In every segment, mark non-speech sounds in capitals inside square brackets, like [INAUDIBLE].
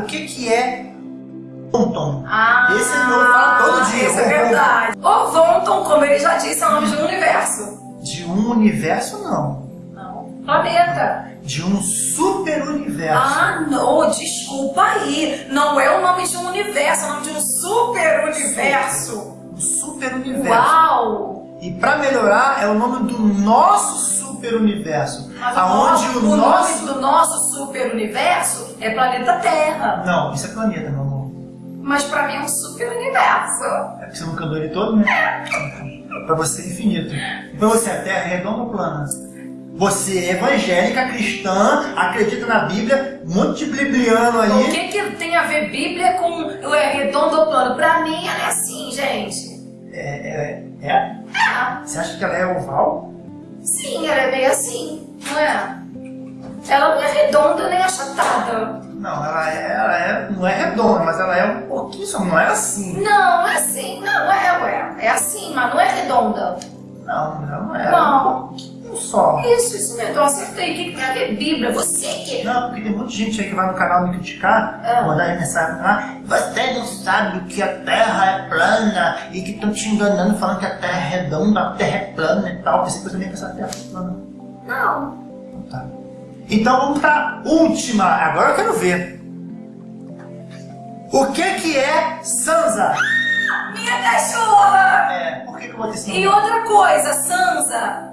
o que, que é Vonton. Ah, Esse ele não fala todo dia. Isso é verdade. O Vonton, como ele já disse, é o nome de um universo. De um universo, não. Não. Planeta. De um super universo. Ah, não, desculpa aí. Não é o nome de um universo, é o nome de um super universo. Um super universo. Uau! E pra melhorar, é o nome do nosso super universo. Mas aonde o, o, nome nosso. do nosso super universo é planeta Terra. Não, isso é planeta, meu amor. Mas pra mim é um super universo. É porque você não cantou ele todo, né? Pra você é infinito. Pra você a Terra é redonda ou plana? Você é evangélica, cristã, acredita na Bíblia, um monte de bibliano O aí. que, que tem a ver Bíblia com é, redondo ou plano? Pra mim ela é assim, gente. É, é, é? É. Você acha que ela é oval? Ela é meio assim, não é? Ela não é redonda nem achatada. Não, ela é, ela é, não é redonda, mas ela é um pouquinho só, não é assim. Não, é assim. Não, é, ué. É assim, mas não é redonda. Não, ela não é. Não. um só. Isso, isso mesmo. Eu acertei. O que, que tem a ver Bíblia? Você que... Não, porque tem muita gente aí que vai no canal me criticar, Ah. mandar mensagem lá, você não sabe que a Terra é plana e que estão te enganando falando que a Terra é redonda, a Terra é plana e tal. Pensei que você também pensava que a Terra é plana. Não. Então tá. Então vamos pra última, agora eu quero ver. O que que é Sansa? Minha cachorra! É, por que que eu botei esse E outra coisa, Sansa.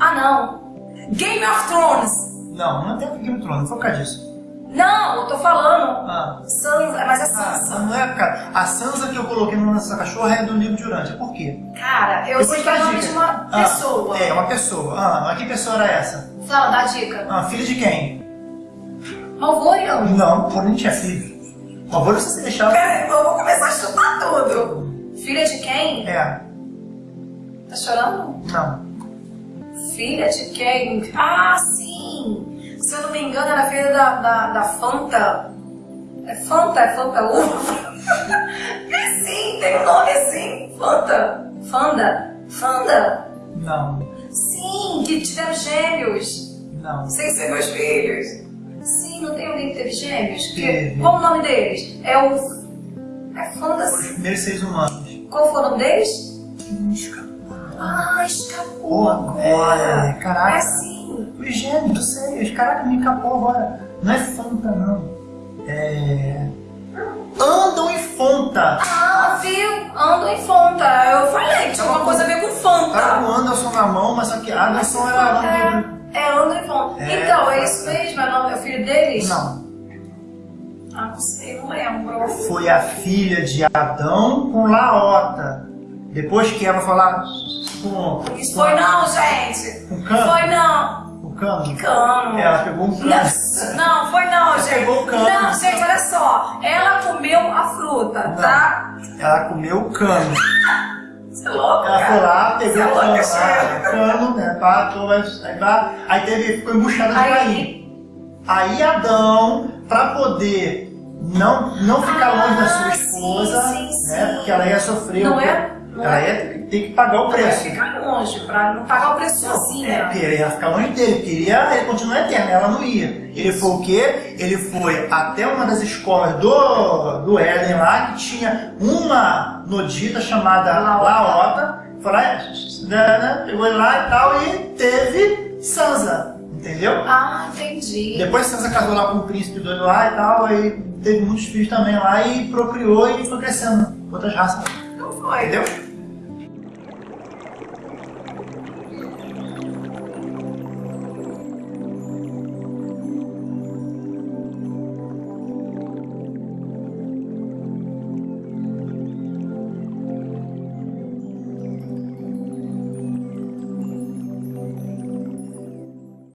Ah, não. Game of Thrones. Não, não tem Game of Thrones, não foi por causa disso. Não, eu tô falando. Ah. Sansa, mas é Ah, Sansa. não é, cara. A Sansa que eu coloquei no nessa cachorra é do livro de Urântia. Por quê? Cara, eu sei que é o nome de uma Ah, pessoa. é, uma pessoa. Ah, mas que pessoa era essa? Fala, dá a dica. Ah, filha de quem? Malvorian. Não, por nem tinha filho. Favor, você se deixar. Peraí, eu vou começar a chutar tudo. Filha de quem? É, Tá chorando? não. Filha de quem? Ah, sim! Se eu não me engano, era filha da, da, da Fanta. É Fanta? É Fanta Uva? [LAUGHS] é sim, tem um nome assim. Fanta. Fanda. Fanda. Não, Sim, que tiveram gêmeos. não. Sem ser meus filhos. Sim, não tem alguém que teve gêmeos? Que, qual o nome deles? É o... É Fanda... Os primeiros seres humanos. Qual foi o nome deles? Escapou. Ah, escapou agora. é, caraca. É sim. Os gêmeos, sei. Caraca, me escapou agora. Não é Fanta, não. É. Andam em Fonta. Ah, viu? Ando em Fanta. Eu falei que tinha alguma coisa a ver com Fanta. com Anderson na mão, mas só que Anderson era. É, é Ando em Fanta. É, então, é isso mesmo? É é o filho deles? Não. Ah, não sei, não lembro. Foi a filha de Adão com Laota. Depois que ela falar com. Isso foi não, gente. Com cano? Foi não. Com cano? Cano. Ela pegou um cano. Não, não, foi não, gente. pegou o cano. Não, gente, olha só. Ela comeu a fruta, Não. tá? Ela comeu o cano. Você é louco, Ela cara. foi lá, pegou é o cano, ah, cano, né? Pá, tô, vai, aí, vai, aí teve, ficou embuchada de Aí-. Aí Adão, pra poder não, não ficar Ah, longe da sua sim, esposa, sim, né? sim. Porque ela ia sofrer Não o é? Ela é? ia ter, ter que pagar o preço. ficar longe, pra não pagar o preço É, sozinha. porque ele ia ficar longe dele, queria ele continuar eterno, ela não ia. Ele foi o quê? Ele foi até uma das escolas do, do Éden lá, que tinha uma nodita chamada Laota. Foi lá, né, né, pegou ele lá e tal, e teve Sansa, entendeu? Ah, entendi. Depois Sansa casou lá com o príncipe doido lá e tal, aí teve muitos filhos também lá e procriou e foi crescendo outras raças, Não foi. entendeu?